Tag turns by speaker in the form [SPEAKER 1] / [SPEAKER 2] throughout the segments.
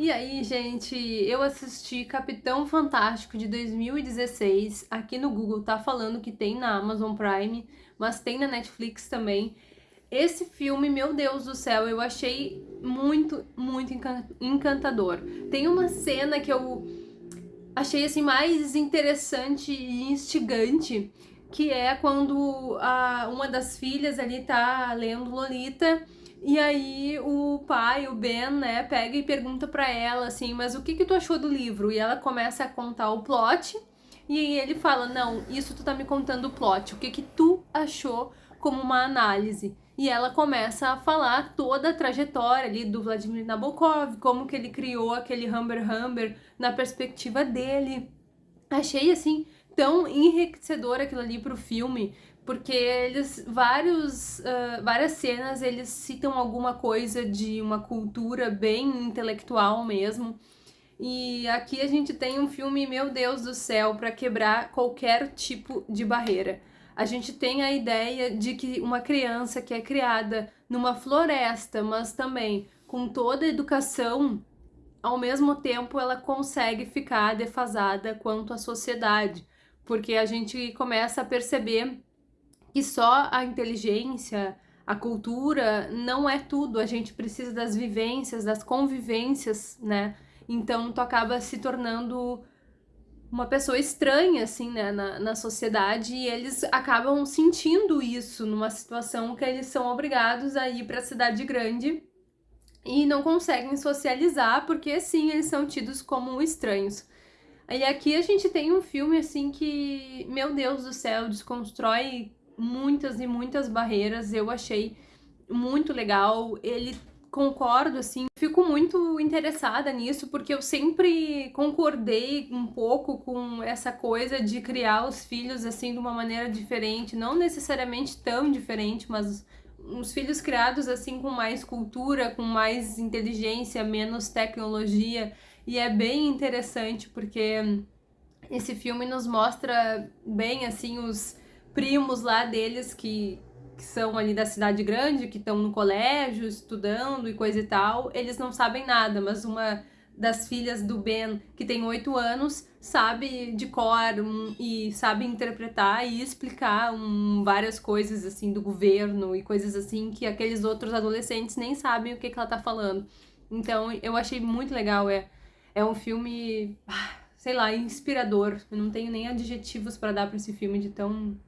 [SPEAKER 1] E aí, gente, eu assisti Capitão Fantástico de 2016. Aqui no Google tá falando que tem na Amazon Prime, mas tem na Netflix também. Esse filme, meu Deus do céu, eu achei muito, muito encantador. Tem uma cena que eu achei assim mais interessante e instigante, que é quando a, uma das filhas ali tá lendo Lolita e aí o pai, o Ben, né, pega e pergunta pra ela assim, mas o que que tu achou do livro? E ela começa a contar o plot, e aí ele fala, não, isso tu tá me contando o plot, o que que tu achou como uma análise? E ela começa a falar toda a trajetória ali do Vladimir Nabokov, como que ele criou aquele Humber Humber na perspectiva dele. Achei, assim, tão enriquecedor aquilo ali pro filme, porque eles, vários, uh, várias cenas, eles citam alguma coisa de uma cultura bem intelectual mesmo. E aqui a gente tem um filme, meu Deus do céu, para quebrar qualquer tipo de barreira. A gente tem a ideia de que uma criança que é criada numa floresta, mas também com toda a educação, ao mesmo tempo ela consegue ficar defasada quanto à sociedade, porque a gente começa a perceber que só a inteligência, a cultura não é tudo, a gente precisa das vivências, das convivências, né? Então tu acaba se tornando uma pessoa estranha, assim, né, na, na sociedade, e eles acabam sentindo isso numa situação que eles são obrigados a ir para a cidade grande e não conseguem socializar, porque sim, eles são tidos como estranhos. E aqui a gente tem um filme, assim, que, meu Deus do céu, desconstrói muitas e muitas barreiras, eu achei muito legal, ele concordo, assim, fico muito interessada nisso, porque eu sempre concordei um pouco com essa coisa de criar os filhos, assim, de uma maneira diferente, não necessariamente tão diferente, mas os filhos criados, assim, com mais cultura, com mais inteligência, menos tecnologia, e é bem interessante, porque esse filme nos mostra bem, assim, os primos lá deles que, que são ali da cidade grande, que estão no colégio, estudando e coisa e tal, eles não sabem nada, mas uma das filhas do Ben, que tem oito anos, sabe de cor um, e sabe interpretar e explicar um, várias coisas assim do governo e coisas assim que aqueles outros adolescentes nem sabem o que, que ela tá falando. Então eu achei muito legal, é, é um filme, ah, sei lá, inspirador. Eu não tenho nem adjetivos para dar para esse filme de tão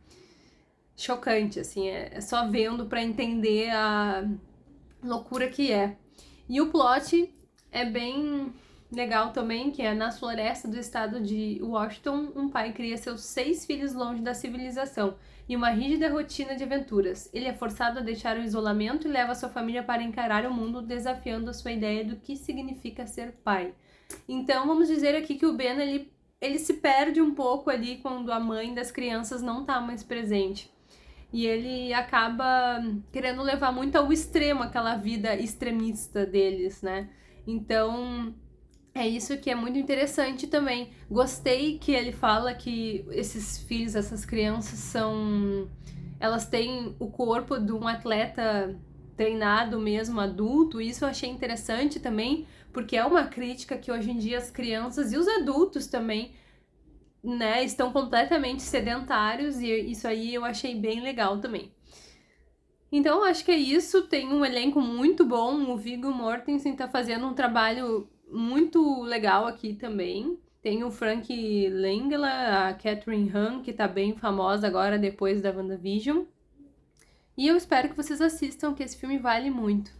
[SPEAKER 1] chocante, assim, é, é só vendo para entender a loucura que é. E o plot é bem legal também, que é na floresta do estado de Washington, um pai cria seus seis filhos longe da civilização e uma rígida rotina de aventuras. Ele é forçado a deixar o isolamento e leva sua família para encarar o mundo, desafiando a sua ideia do que significa ser pai. Então, vamos dizer aqui que o Ben, ele, ele se perde um pouco ali quando a mãe das crianças não está mais presente e ele acaba querendo levar muito ao extremo aquela vida extremista deles, né? Então, é isso que é muito interessante também. Gostei que ele fala que esses filhos, essas crianças são elas têm o corpo de um atleta treinado mesmo, adulto, isso eu achei interessante também, porque é uma crítica que hoje em dia as crianças e os adultos também né, estão completamente sedentários e isso aí eu achei bem legal também. Então acho que é isso, tem um elenco muito bom, o Viggo Mortensen tá fazendo um trabalho muito legal aqui também. Tem o Frank Langella, a Catherine Han, que tá bem famosa agora depois da WandaVision. E eu espero que vocês assistam, que esse filme vale muito.